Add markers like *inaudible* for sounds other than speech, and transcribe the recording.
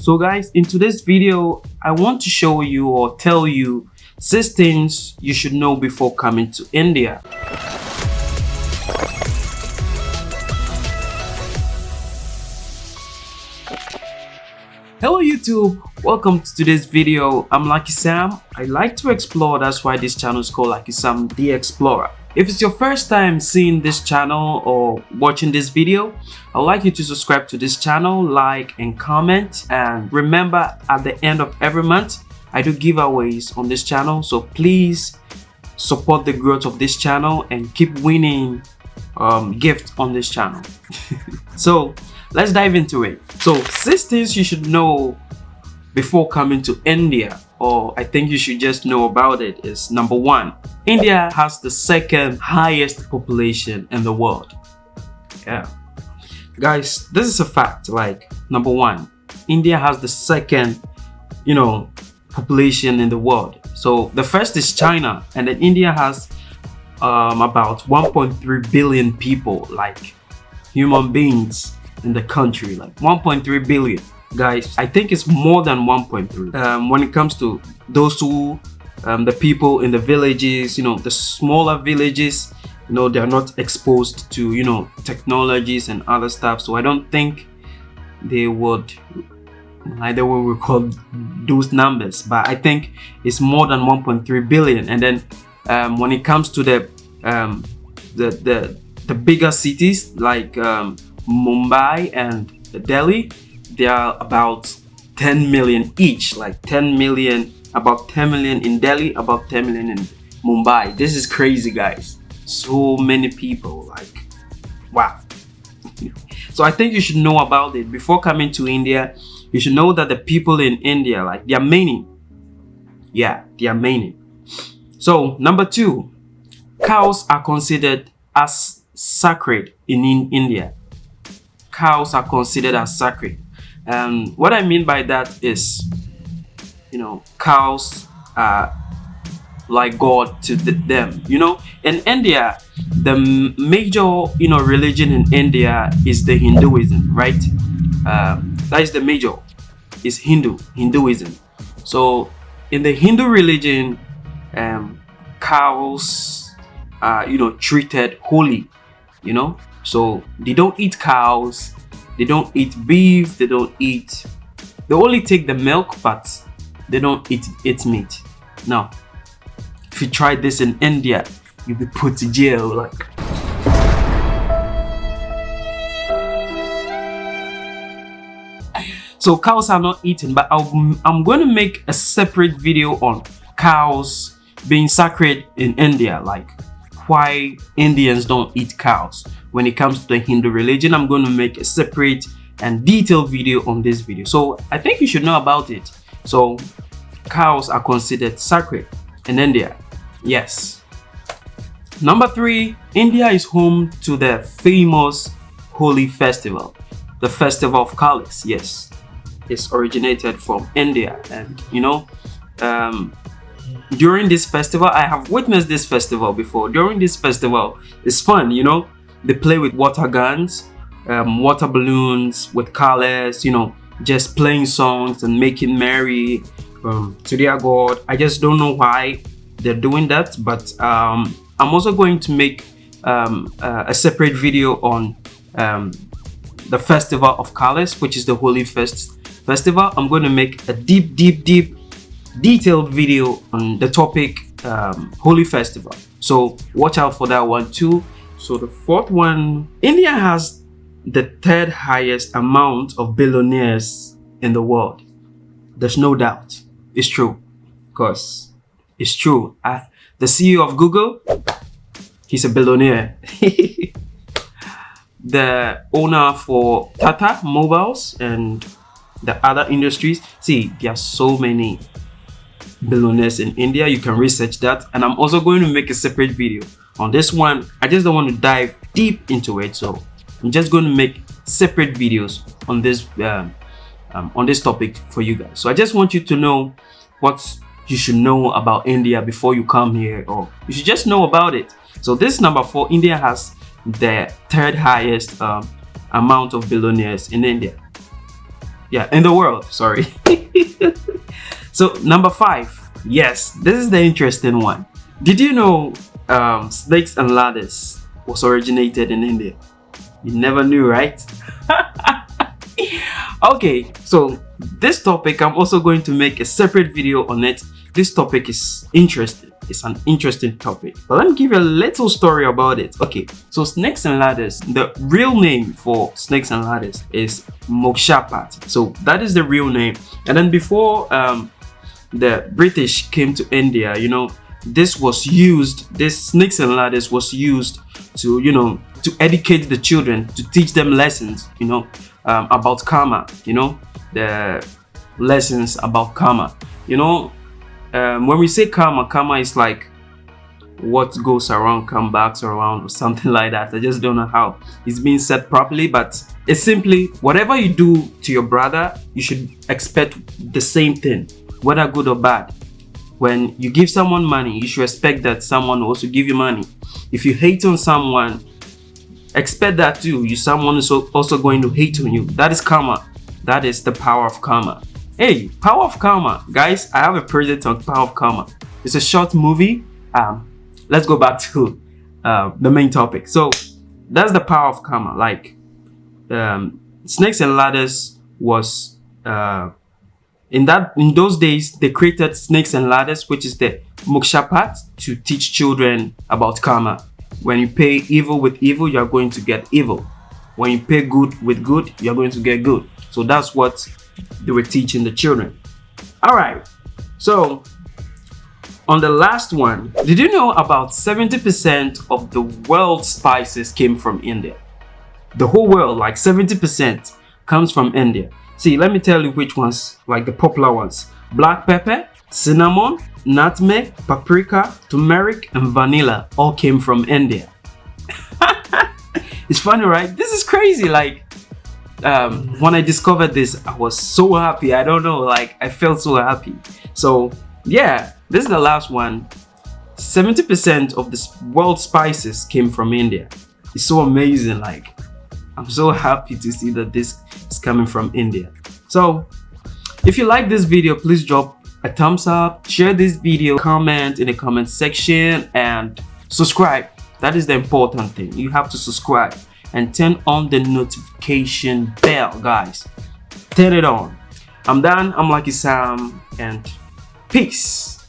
So guys, in today's video, I want to show you or tell you six things you should know before coming to India. Hello YouTube, welcome to today's video. I'm Lucky Sam. I like to explore, that's why this channel is called Lucky Sam the Explorer. If it's your first time seeing this channel or watching this video, I'd like you to subscribe to this channel, like and comment. And remember at the end of every month, I do giveaways on this channel. So please support the growth of this channel and keep winning um, gift on this channel. *laughs* so let's dive into it. So six things you should know before coming to India or I think you should just know about it is number one, India has the second highest population in the world. Yeah. Guys, this is a fact. Like, number one, India has the second, you know, population in the world. So the first is China and then India has um, about 1.3 billion people, like human beings in the country like 1.3 billion guys i think it's more than 1.3 um, when it comes to those two um, the people in the villages you know the smaller villages you know they're not exposed to you know technologies and other stuff. So i don't think they would either will record those numbers but i think it's more than 1.3 billion. And then um, when it comes to the um, the the the bigger cities like um, Mumbai and Delhi, they are about 10 million each, like 10 million, about 10 million in Delhi, about 10 million in Mumbai. This is crazy, guys. So many people, like, wow. *laughs* so I think you should know about it before coming to India. You should know that the people in India, like, they are many. Yeah, they are many. So, number two, cows are considered as sacred in, in India cows are considered as sacred. And what I mean by that is, you know, cows are like God to them. You know, in India, the major, you know, religion in India is the Hinduism, right? Uh, that is the major, is Hindu, Hinduism. So in the Hindu religion, um, cows are, you know, treated holy, you know, so they don't eat cows, they don't eat beef, they don't eat, they only take the milk, but they don't eat meat. Now, if you try this in India, you'll be put to jail. Like, so cows are not eaten, but i I'm going to make a separate video on cows being sacred in India. Like, why Indians don't eat cows. When it comes to the Hindu religion, I'm going to make a separate and detailed video on this video. So I think you should know about it. So cows are considered sacred in India. Yes. Number three, India is home to the famous Holi festival, the festival of colors. Yes, it's originated from India, and you know, um, during this festival i have witnessed this festival before during this festival it's fun you know they play with water guns um, water balloons with colors you know just playing songs and making merry um, to their god i just don't know why they're doing that but um, i'm also going to make um, uh, a separate video on um, the festival of colors which is the Holi fest festival i'm going to make a deep deep deep detailed video on the topic um, Holi Festival. So watch out for that one too. So the fourth one, India has the third highest amount of billionaires in the world. There's no doubt. It's true. Because it's true. I, the CEO of Google, he's a billionaire. *laughs* the owner for Tata Mobiles and the other industries. See, there are so many billionaires in India. You can research that. And I'm also going to make a separate video on this one. I just don't want to dive deep into it. So I'm just going to make separate videos on this um, um, on this topic for you guys. So I just want you to know what you should know about India before you come here or you should just know about it. So this number four, India has the third highest um, amount of billionaires in India. yeah in the world sorry *laughs* so number five yes this is the interesting one did you know um, snakes and ladders was originated in india. You never knew right? *laughs* Okay so this topic i'm also going to make a separate video on it. This topic is interesting. It's an interesting topic. But let me give you a little story about it. Okay so snakes and ladders the real name for snakes and ladders is mokshapat. So that is the real name. And then before um, the british came to india you know this was used this snakes and ladders was used to you know to educate the children to teach them lessons you know um, about karma you know the lessons about karma. You know um, when we say karma karma is like what goes around comes back around or something *laughs* like that. I just don't know how it's being said properly but it's simply whatever you do to your brother you should expect the same thing whether good or bad when you give someone money you should expect that someone also give you money. If you hate on someone expect that too. You someone is also going to hate on you. That is karma. That is the power of karma. Hey power of karma. Guys i have a project on power of karma. It's a short movie. Um let's go back to uh, the main topic. So that's the power of karma. Like um snakes and ladders was uh in that in those days they created snakes and ladders which is the mokshapat to teach children about karma. When you pay evil with evil you're going to get evil. When you pay good with good you're going to get good. So that's what they were teaching the children. All right. So on the last one did you know about 70 percent of the world's spices came from india? The whole world like 70 percent comes from india See, let me tell you which ones, like the popular ones. Black pepper, cinnamon, nutmeg, paprika, turmeric, and vanilla all came from India. *laughs* it's funny, right? This is crazy. Like, um, when I discovered this, I was so happy. I don't know, like, I felt so happy. So, yeah, this is the last one. 70% of the world spices came from India. It's so amazing. Like, I'm so happy to see that this is coming from India. So if you like this video, please drop a thumbs up, share this video, comment in the comment section and subscribe. That is the important thing. You have to subscribe and turn on the notification bell, guys. Turn it on. I'm done. I'm Lucky Sam and peace.